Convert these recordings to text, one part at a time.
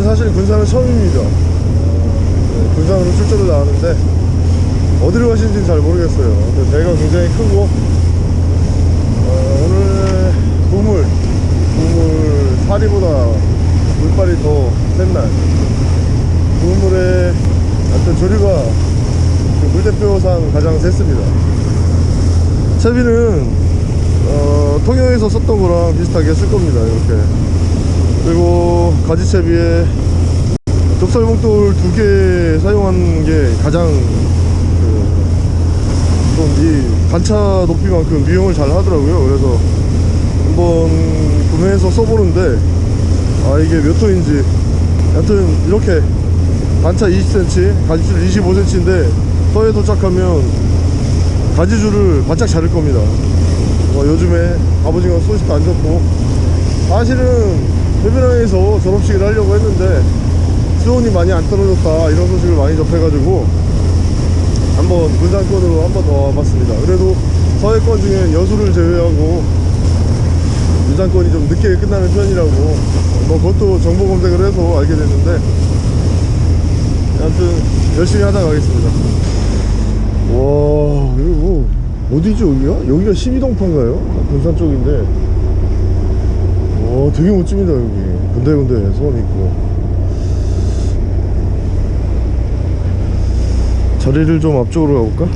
저는 사실 군산은 처음입니다. 네, 군산으로 출전을 나왔는데 어디로 가시는지는 잘 모르겠어요. 근데 배가 굉장히 크고 어, 오늘 우물, 우물 사리보다 물발이 더 센 날. 우물에 하여튼 조류가 그 물대표상 가장 셌습니다. 채비는 어, 통영에서 썼던 거랑 비슷하게 쓸 겁니다. 이렇게. 그리고 가지채비에 좁쌀봉돌 두 개 사용한 게 가장 그, 좀이 단차 높이만큼 미용을 잘 하더라고요. 그래서 한번 구매해서 써보는데 아 이게 몇 톤인지 여튼 이렇게 단차 20cm, 가지줄 25cm인데 서해 도착하면 가지줄을 바짝 자를 겁니다. 뭐 요즘에 갑오징어 소식도 안 좋고 사실은 해변항에서 졸업식을 하려고 했는데 수온이 많이 안 떨어졌다 이런 소식을 많이 접해가지고 한번 군산권으로 한번 더 와봤습니다. 그래도 서해권 중에 여수를 제외하고 군산권이 좀 늦게 끝나는 편이라고 뭐 그것도 정보 검색을 해서 알게 됐는데 아무튼 열심히 하다 가겠습니다. 와 이거 뭐 어디죠 여기가? 여기가 12동파인가요? 군산 쪽인데 와 되게 멋집니다 여기 군데군데 소원 있고 자리를 좀 앞쪽으로 가볼까?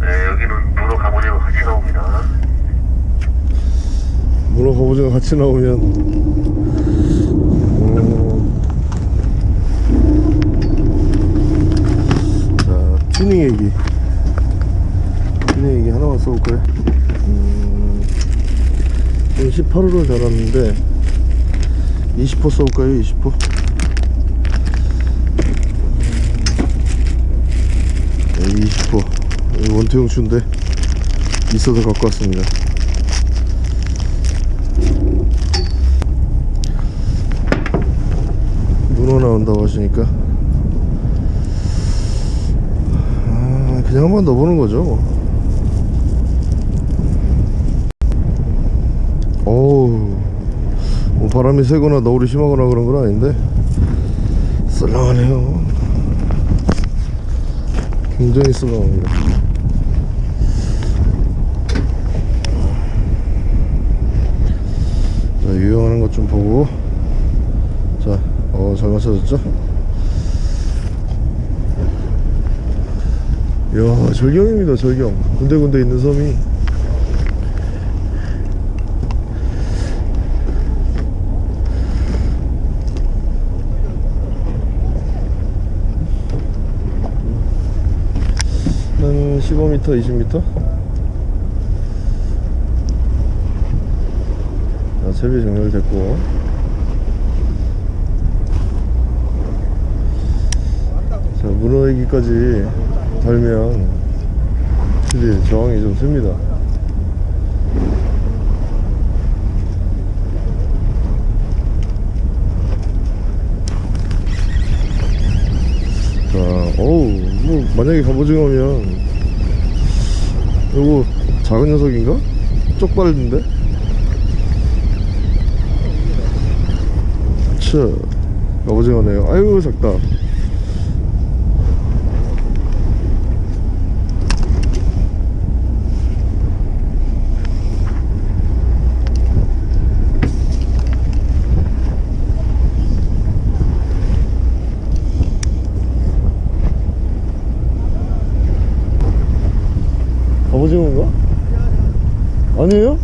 네, 여기는 문어 갑오징어 같이 나옵니다. 문어 갑오징어 같이 나오면. 음. 자 튜닝 얘기. 튜닝 얘기 하나만 써볼까요? 음, 18호를 달았는데 20호 써볼까요? 20호 네, 20호 원태용 추인데 있어서 갖고 왔습니다 문어 나온다고 하시니까. 아, 그냥 한번 넣어보는 거죠 뭐. 어우 뭐 바람이 세거나 너울이 심하거나 그런 건 아닌데. 썰렁하네요. 굉장히 썰렁합니다. 자 유용하는 것 좀 보고. 자, 어, 잘 맞춰졌죠? 이야, 절경입니다, 절경. 군데군데 있는 섬이. 한 15m, 20m? 자, 채비 정렬됐고. 자, 문어 얘기까지 달면 확실히 저항이 좀 셉니다. 자, 어우, 뭐, 만약에 갑오징어면, 요거 작은 녀석인가? 쪽발인데? 차, 갑오징어네요. 아유, 작다. 오징어인가? 아니에요?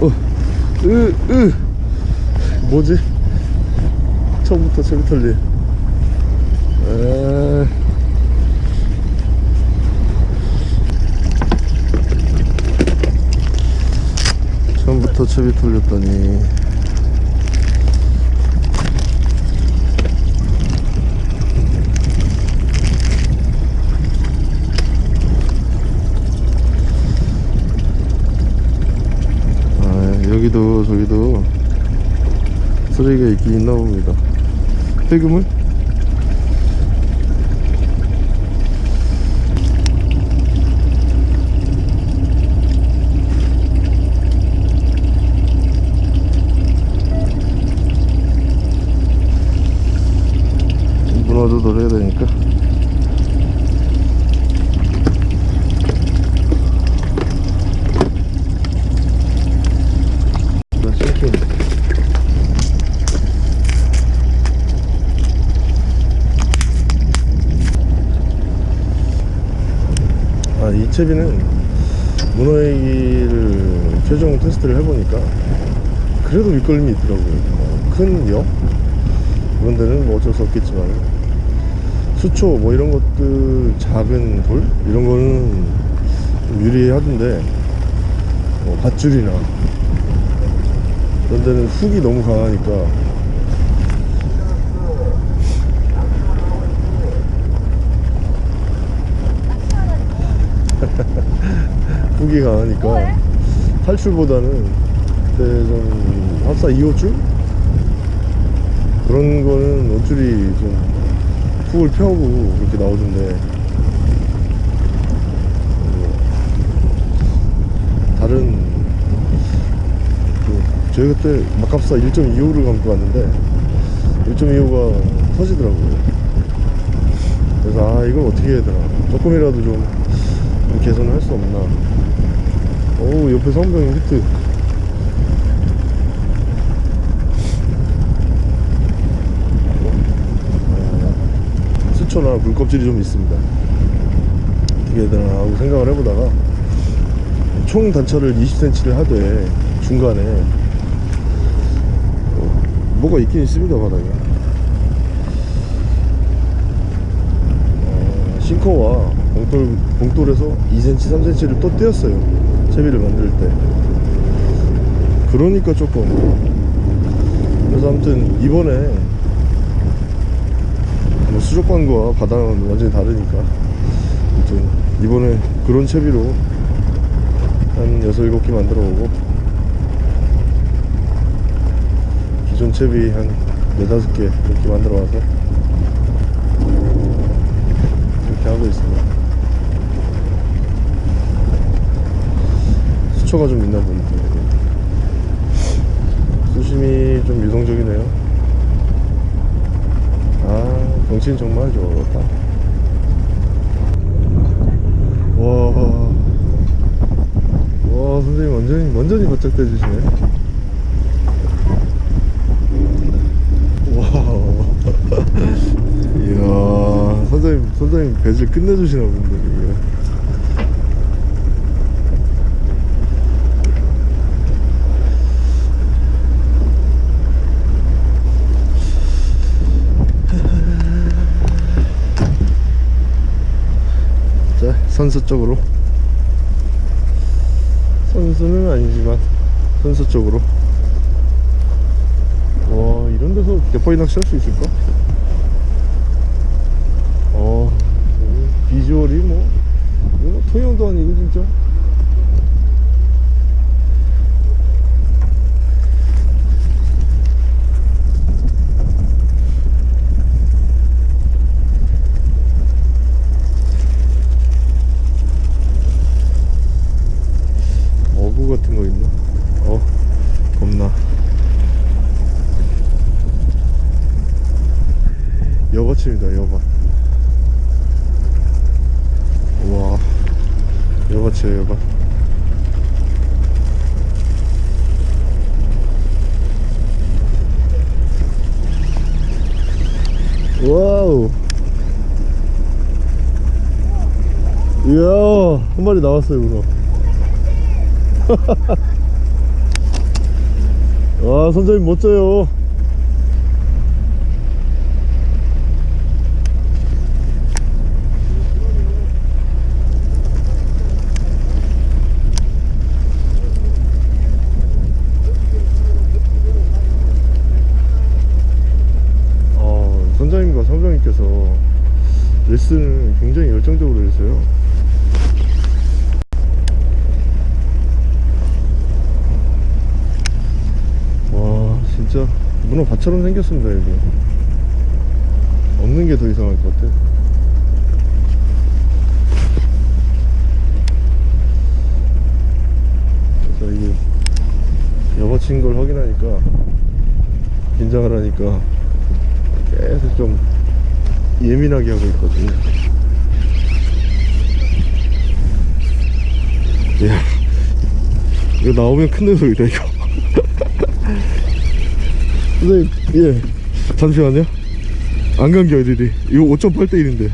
어, 으, 으. 뭐지? 처음부터 채비털리. 도첩이 풀렸더니. 아, 여기도 저기도 쓰레기가 있긴 있나 봅니다. 세금을 아, 이 채비는 문어애기를 최종 테스트를 해보니까 그래도 밑걸림이 있더라고요. 어, 큰 역? 그런 데는 뭐 어쩔 수 없겠지만 수초 뭐 이런 것들 작은 돌? 이런 거는 좀 유리하던데 뭐 밧줄이나 그런 데는 훅이 너무 강하니까 훅이 강하니까 탈출보다는 그때 좀 합사 2호줄? 그런 거는 옷줄이 좀 훅을 펴고 그렇게 나오던데. 뭐 다른 그 저희 그때 막합사 1.25를 감고 왔는데 1.25가 터지더라고요. 그래서 아 이걸 어떻게 해야 되나. 조금이라도 좀 개선을 할 수 없나 오 옆에 성병 히트. 수초나 물껍질이 좀 있습니다. 어떻게 해야 되나 하고 생각을 해보다가 총 단차를 20cm를 하되 중간에 어, 뭐가 있긴 있습니다 바닥에. 어, 싱커와 봉돌, 봉돌에서 2cm 3cm를 또 떼었어요 채비를 만들 때. 그러니까 조금. 그래서 아무튼 이번에 뭐 수족관과 바다는 완전히 다르니까. 아무튼 이번에 그런 채비로 한 6, 7개 만들어 보고 기존 채비 한 4, 5개 이렇게 만들어 와서 이렇게 하고 있습니다 수초가 좀 있나 봅니다 수심이 좀 유동적이네요. 아 경치는 정말 좋다. 와, 와 선생님 완전히 완전히 바짝 대 주시네. 와. 이야 선생님 선생님 배질 끝내주시나 본데 지금 자 선수 쪽으로. 선수는 아니지만 선수 쪽으로. 와 이런 데서 대파이 낚시 할 수 있을까? 어 오, 비주얼이 뭐 뭐 통영도 아니고 진짜 어구 같은 거 있나? 어 겁나 여밭입니다 여밭 와 여밭이에요 여밭 와우 이야 한 마리 나왔어요 문어 와 선장님 멋져요. 어, 선장님과 선장님께서 레슨을 굉장히 열정적으로 해서요 와 진짜 문어 밭처럼 생겼습니다 여기. 없는 게 더 이상할 것 같아. 그래서 이게 여보친 걸 확인하니까 긴장을 하니까 계속 좀 예민하게 하고 있거든요. 야 이거 나오면 큰일 소리다 이거 선생님 예 잠시만요 안간게 어디지 이거 5.8대 1인데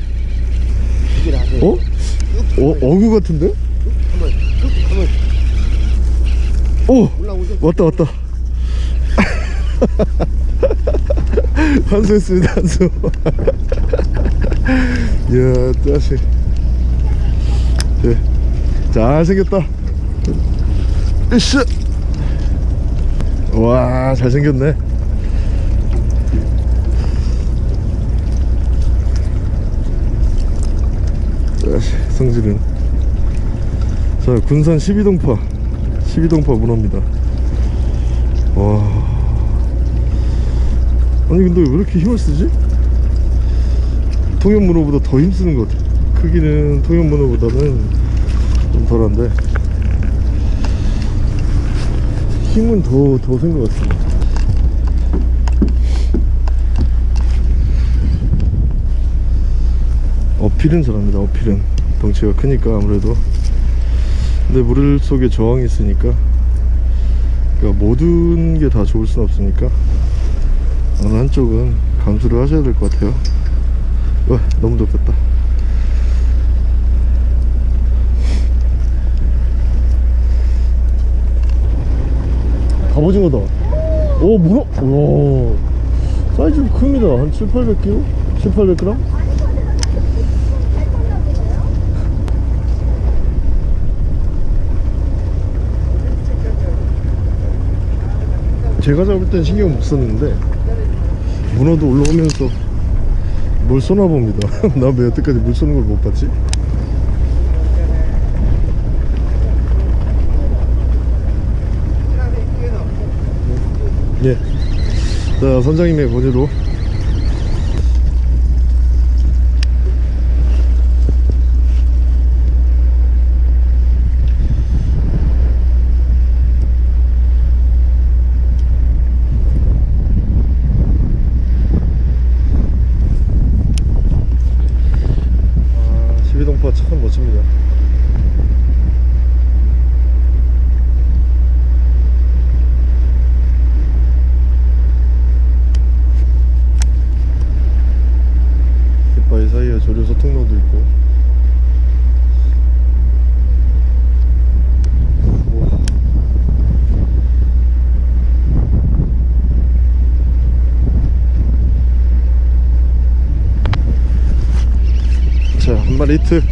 어? 어? 어구 같은데? 오! 왔다 왔다 한수했습니다 한수 이야 짜식 예. 잘생겼다 으쌰 와 잘생겼네 성질은. 자 군산 12동파. 12동파 문어입니다. 와. 아니 근데 왜 이렇게 힘을 쓰지? 통영 문어보다 더 힘쓰는 것 같아. 크기는 통영 문어보다는 좀 덜한데. 힘은 더 더 센 것 같습니다. 어필은 잘합니다 어필은 덩치가 크니까 아무래도. 근데 물 속에 저항이 있으니까. 그러니까 모든 게 다 좋을 순 없으니까 어느 한쪽은 감수를 하셔야 될 것 같아요. 와 너무 덥겠다. 갑오징어다. 오 문어? 오 사이즈 큽니다. 한 7, 800kg? 7, 800g? 제가 잡을 땐 신경 못 썼는데 문어도 올라오면서 뭘 쏘나 봅니다 나 왜 여태까지 물 쏘는 걸 못 봤지? 예. 자 선장님의 권유로 아, 12동파 참 멋집니다. 깃바위 사이에 조류소 통로도 있고. 우와. 자, 한 마리 히트.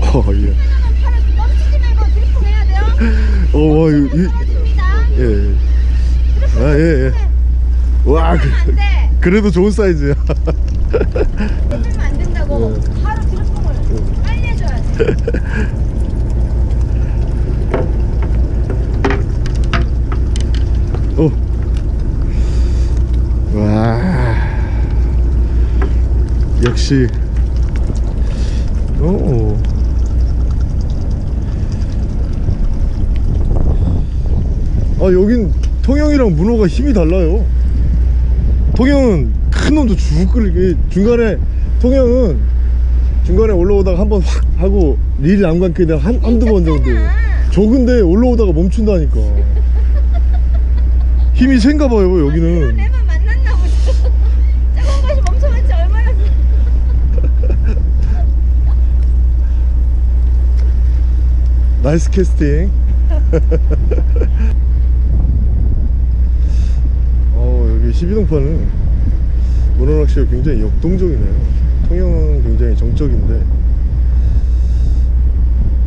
어, 예. 멈추지 말고 드리핑 해야 돼요. 어, 와, 이, 됩니다. 예, 예. 아, 예, 예. 와, 그. 그래도 좋은 사이즈야. 해주면 안 된다고. 네. 바로 드리핑을 빨리 해줘야지. 오. 와. 역시. 오. 아, 여긴 통영이랑 문어가 힘이 달라요. 통영은 큰 놈도 쭉 끌게 중간에 통영은 중간에 올라오다가 한 번 확 하고 릴 남감게 되한 한두 번 정도. 저 근데 올라오다가 멈춘다니까. 힘이 센가 봐요, 여기는. 얼마나. nice casting. 어, 여기 12동파는 문어낚시가 굉장히 역동적이네요. 통영은 굉장히 정적인데,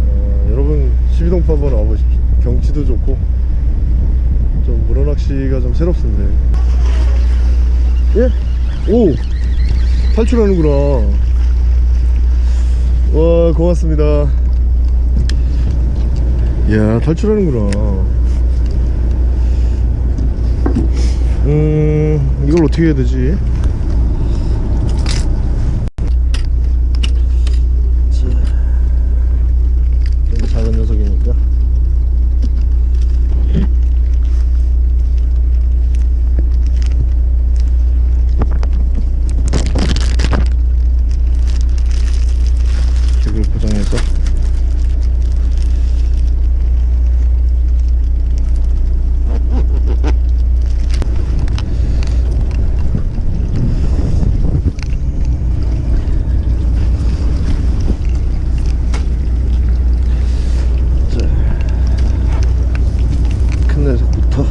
어, 여러분 12동파 한번 와보십시오. 경치도 좋고, 좀 문어낚시가 좀 새롭습니다. 예? 오! 탈출하는구나. 와, 고맙습니다. 이야 탈출하는구나 음 이걸 어떻게 해야 되지? 자, 좀 작은 녀석이니까 잭을 고정해서 큰 녀석부터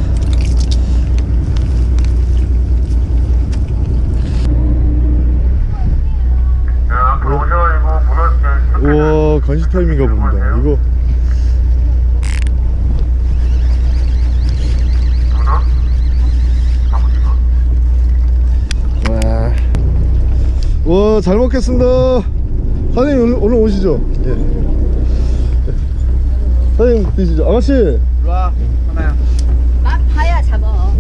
자, 앞으로 오셔가지고 문어, 네, 우와 간식 타임인가 봅니다 이거? 와, 와, 잘 먹겠습니다. 사장님 오늘, 오늘 오시죠? 예. 사장님 드시죠. 아가씨. 일로와 하나야 맛 봐야 잡아.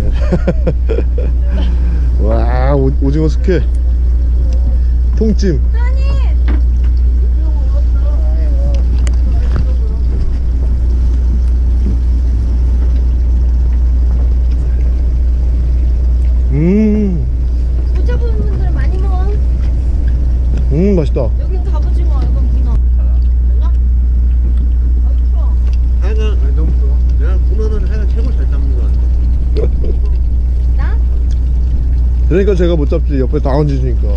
와, 오, 오징어 숙회. 통찜. 아니. 음, 못 잡은 분들 많이 먹어. 음, 맛있다. 여긴 갑오징어, 여긴 문어. 달라? 아, 추워. 하여간 아니, 너무 좋아 내가 문어는 하여간 최고 잘 잡는 거 같아 나? 그러니까 제가 못 잡지. 옆에 다 얹으시니까.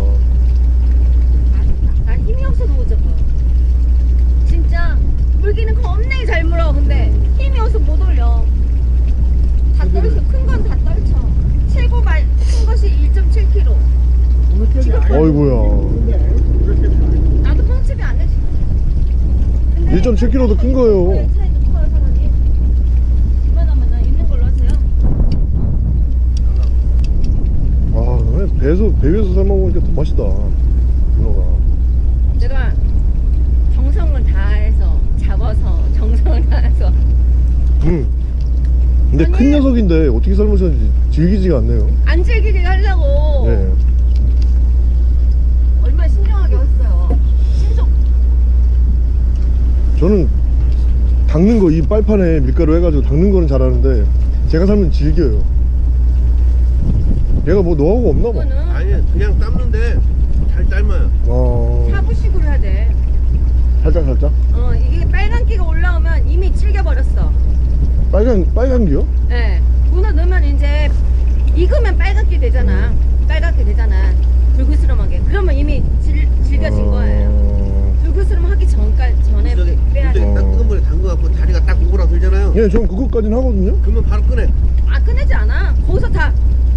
난 힘이 없어서 못 잡아. 진짜 물기는 겁나게 잘 물어. 근데 힘이 없어 못 올려. 다 떨쳐. 큰 건 다 떨쳐. 최고 말 큰 것이 1.7kg. 어이구야. 나도 뻥집이 안 해. 근데 1.7kg 도 큰 거예요. 차이 차이도 커요 사람이. 이만하면 나 있는 걸로 하세요. 아, 그래. 배에서, 배 위에서 삶아 먹으니까 더 맛있다. 문어가. 내가 정성을 다해서 잡아서 정성을 다해서 음. 근데 큰. 녀석인데 어떻게 삶으셨는지 질기지가 않네요. 안 질기게 하려고 네. 얼마나 신중하게 했어요. 신속. 저는 닦는 거 이 빨판에 밀가루 해가지고 닦는 거는 잘하는데 제가 살면 질겨요 얘가 뭐 노하우가 없나 봐 아니 그냥 삶는데 잘 삶아요 어... 샤브식으로 해야 돼. 살짝 살짝 어 이게 빨간 기가 올라오면 이미 질겨버렸어. 빨간 빨간 기요? 예. 문어 넣으면 이제 익으면 빨갛게 되잖아. 빨갛게 되잖아. 불그스름하게. 그러면 이미 질, 질겨진 거예요. 어... 불그스름 하기 전까지 전에 저기 빼야 돼. 딱 뜨거운 물에 담궈 갖고 다리가 딱 오그라 들잖아요 예, 전 그것까지는 하거든요 그러면 바로 꺼내 아 꺼내지 않아. 거기서 다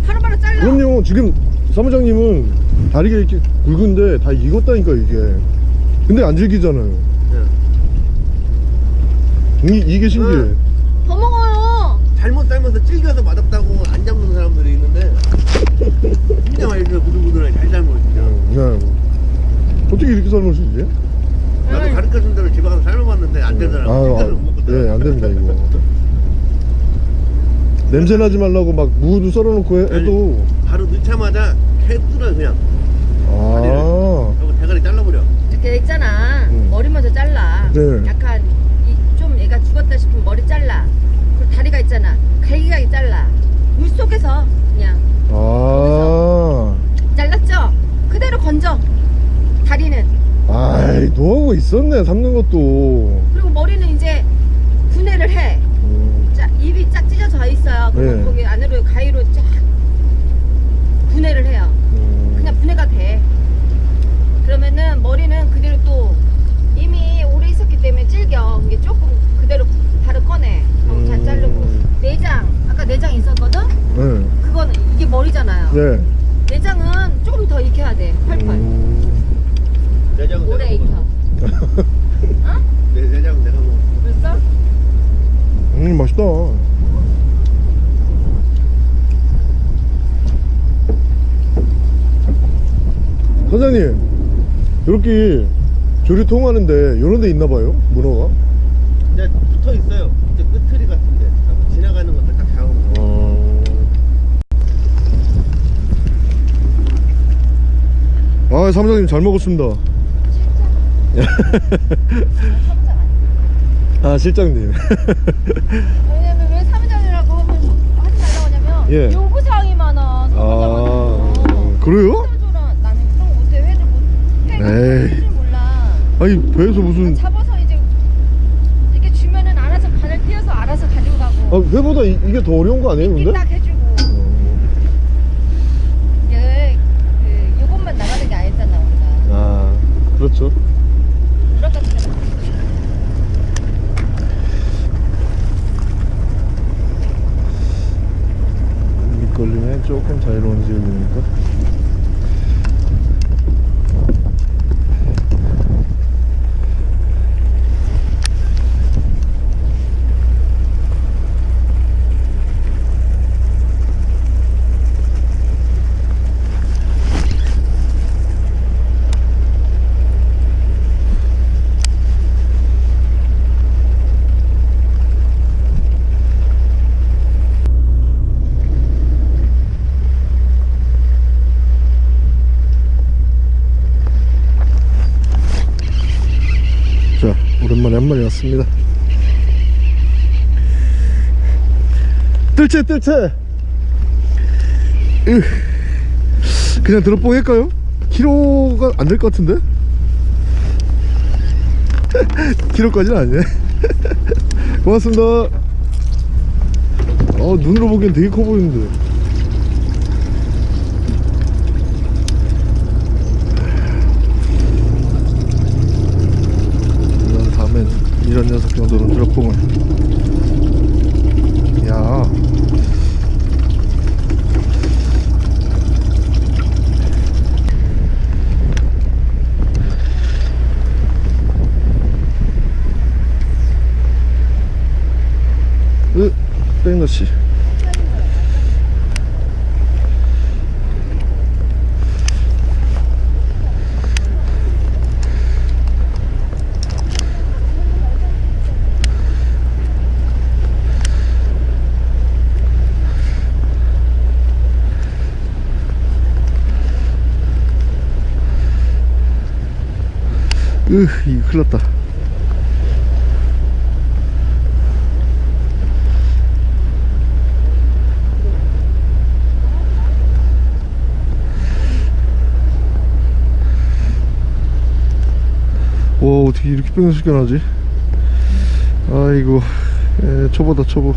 바로바로 잘라. 그럼요 지금 사무장님은 다리가 이렇게 굵은데 다 익었다니까 이게 근데 안 질기잖아요 예. 이, 이게 신기해 더 먹어요. 잘못 삶아서 질겨서 맛없다고 안 잡는 사람들이 있는데 진짜 맛있어요 부들부들하게 잘 삶아요 진짜 그냥 어떻게 이렇게 삶을 수 있지? 나도 응. 가르쳐 준 대로 집에 가서 삶아봤는데 안 되더라고 아, 아, 예, 안 됩니다, 이거. 냄새 나지 말라고 막 무도 썰어놓고 해, 해도. 바로 넣자마자 캐 뚫어요 그냥 아, 그리고 대가리 잘라버려 이렇게 있잖아. 음. 머리 먼저 잘라. 네. 약간 이, 좀 얘가 죽었다 싶으면 머리 잘라. 그리고 다리가 있잖아. 갈기갈기 잘라. 물 속에서 그냥 아. 잘랐죠? 그대로 건져. 다리는. 아이, 노하우가 있었네, 삶는 것도. 그리고 머리는 이제 분해를 해. 음, 자, 입이 쫙 찢어져 있어요. 그리고 네. 거기 안으로 가위로 쫙 분해를 해요. 음. 그냥 분해가 돼. 그러면은 머리는 그대로 또 이미 오래 있었기 때문에 질겨. 이게 조금 그대로 바로 꺼내. 그럼 잘 음. 자르고. 내장, 아까 내장 있었거든? 네. 그건 이게 머리잖아요. 네. 여기 조류 통하는데 이런 데 있나 봐요? 문어가? 네, 붙어 있어요. 이제 끝트리 같은데. 지나가는 것들 다 잡은 거. 어... 아, 사무장님 잘 먹었습니다. 아, 실장님. 왜냐면 왜 사무장이라고 하면 하지 말라고 하냐면 예. 요구사항이 많아. 사무장한테. 아, 그래요? 아니 배에서 무슨 잡아서 이제 이렇게 주면은 알아서 바늘 띄어서 알아서 가지고 가고. 아 배보다 이, 이게 더 어려운 거 아니에요 근데? 딱 해주고. 이게 그 요것만 나가는 게 아니잖아 우리가. 아 그렇죠 거. 밑걸림에 조금 자유로운 지역이니까 자 왔습니다. 뜰채 뜰채! 으, 그냥 드롭봉 할까요? 키로가 안 될 것 같은데? 키로까지는 아니네. 고맙습니다. 어 눈으로 보기엔 되게 커 보이는데 이런 다음엔 이런 녀석 정도는 드롭봉을 야. 으, 백너씨 으 이거 났다. 와 어떻게 이렇게 뺑뺑 나지? 아이고 에, 초보다 초보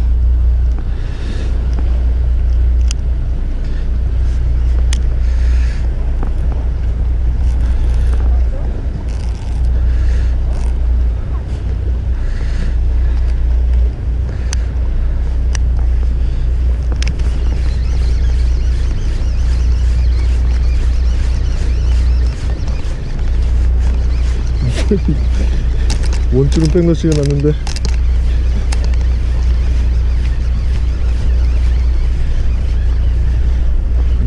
원줄은 백러시가 났는데.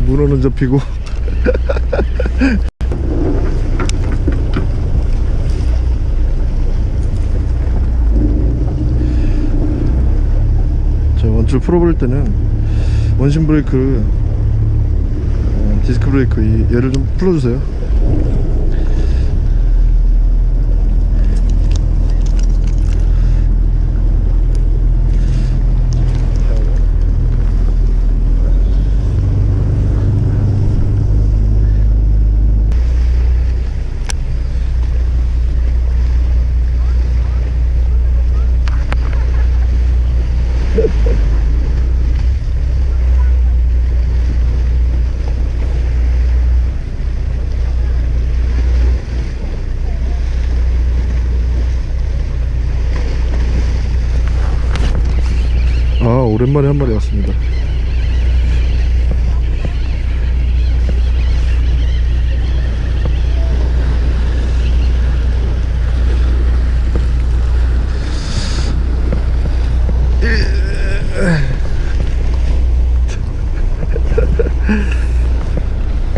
문어는 잡히고. 저 원줄 풀어버릴 때는 원심 브레이크 어, 디스크 브레이크 이, 얘를 좀 풀어주세요 아 오랜만에 한 마리 왔습니다.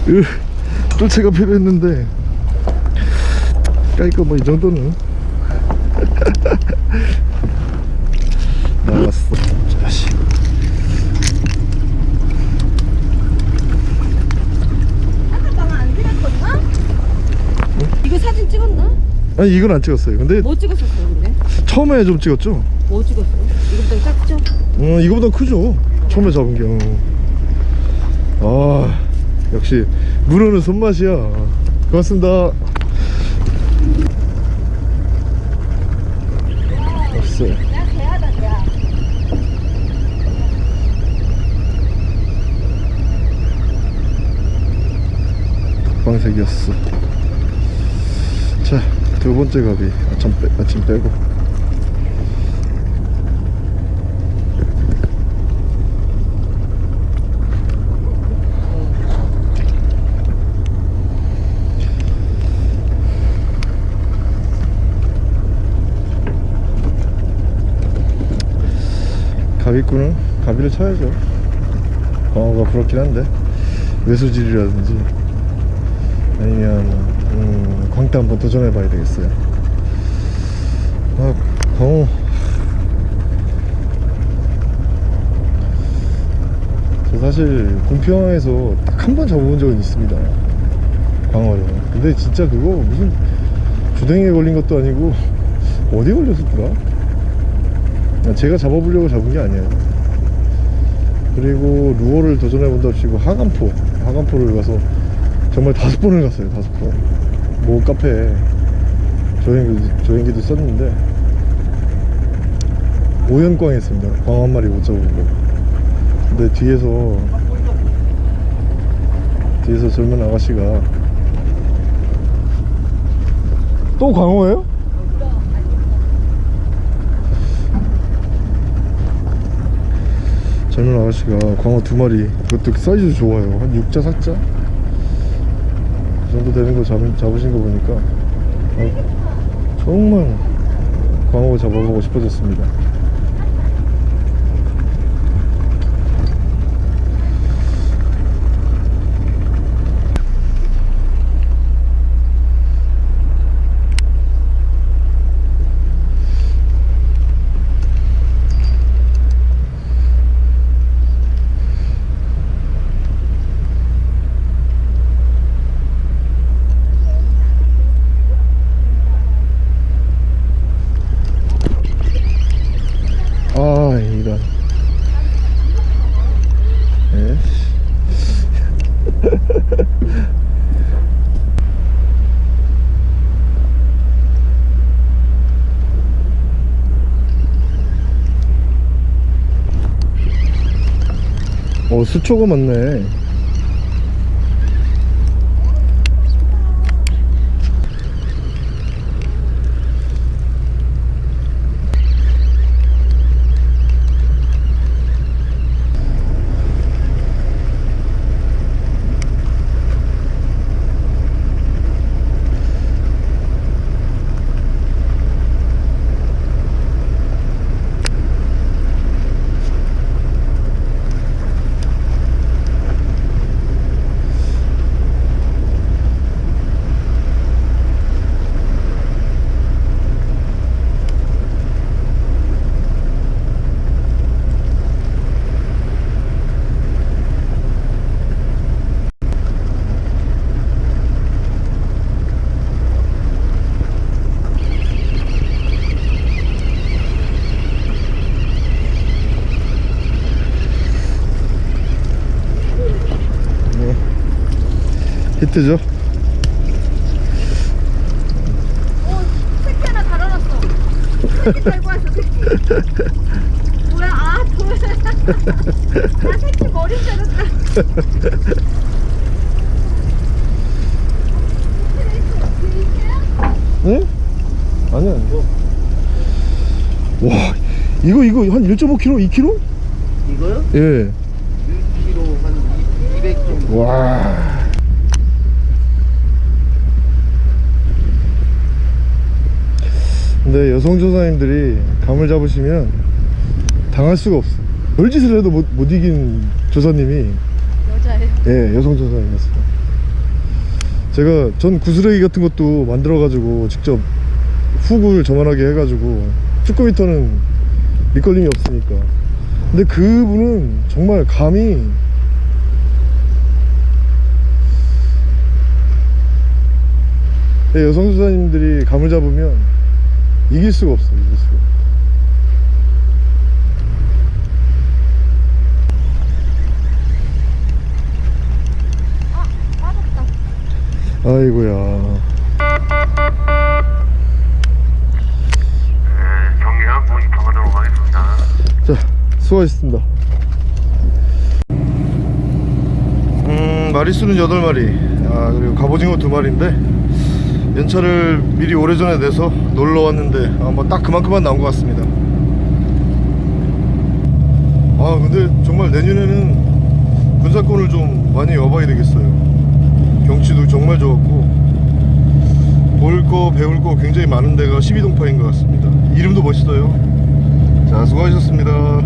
으, 뜰채가 필요했는데 깔끔 뭐이 정도는. 나갔어 자식 아까 방안 들었거든? 아니 이건 안 찍었어요. 근데 뭐 찍었었어요 근데? 처음에 좀 찍었죠? 뭐 찍었어요? 이거보다 작죠? 어 이거보다 크죠? 처음에 잡은 게아 역시 문어는 손맛이야. 고맙습니다. 없어요. 방색이었어. 자 두 번째 갑이 아침, 빼, 아침 빼고. 가비꾼은 가비를 쳐야죠. 광어가 부럽긴 한데 외수질이라든지 아니면 음, 광대 한번 도전해 봐야 되겠어요. 아 광어. 저 사실 공평에서 딱 한 번 잡아본 적은 있습니다. 광어를. 근데 진짜 그거 무슨 주댕이에 걸린 것도 아니고 어디 걸렸었더라 제가 잡아보려고 잡은 게 아니에요. 그리고 루어를 도전해 본다 치고 하간포 하간포를 가서 정말 다섯 번을 갔어요 다섯 번 모 카페에 조행기도, 조행기도 썼는데 오연광 했습니다. 광어 한 마리 못 잡은 거. 근데 뒤에서 뒤에서 젊은 아가씨가 또 광어예요? 젊은 아가씨가 광어 두 마리 그것도 사이즈 좋아요. 한 6자 4자? 그 정도 되는 거 잡, 잡으신 거 보니까 아, 정말 광어 잡아보고 싶어졌습니다 아 이런 에이씨. 어 수 초가 많네 히트죠 어 새끼 하나 달아놨어 새끼 달고 왔어 새끼 뭐야 아 뭐야 나 새끼 머리 자랐다 응? 아니야 이거 와 이거 이거 한 1.5kg 2kg? 이거요? 예 1kg 한 200 정도. 와. 근데 여성 조사님들이 감을 잡으시면 당할 수가 없어. 별짓을 해도 못, 못 이긴 조사님이 여자예요 예 여성 조사님이었어요. 제가 전 구스레기 같은 것도 만들어 가지고 직접 훅을 저만하게 해가지고 쭈꾸미터는 밑걸림이 없으니까. 근데 그분은 정말 감이 여성 수사님들이 감을 잡으면 이길 수가 없어 이길 수가 아 아이고야. 네, 하겠습니다. 자 수고하셨습니다. 음 마리수는 8마리. 아 그리고 갑오징어 2마리인데 연차를 미리 오래전에 내서 놀러 왔는데 아, 뭐딱 그만큼만 나온 것 같습니다. 아 근데 정말 내년에는 군사권을 좀 많이 와봐야 되겠어요. 경치도 정말 좋았고 볼 거 배울 거 굉장히 많은 데가 12동파인 것 같습니다. 이름도 멋있어요. 자 수고하셨습니다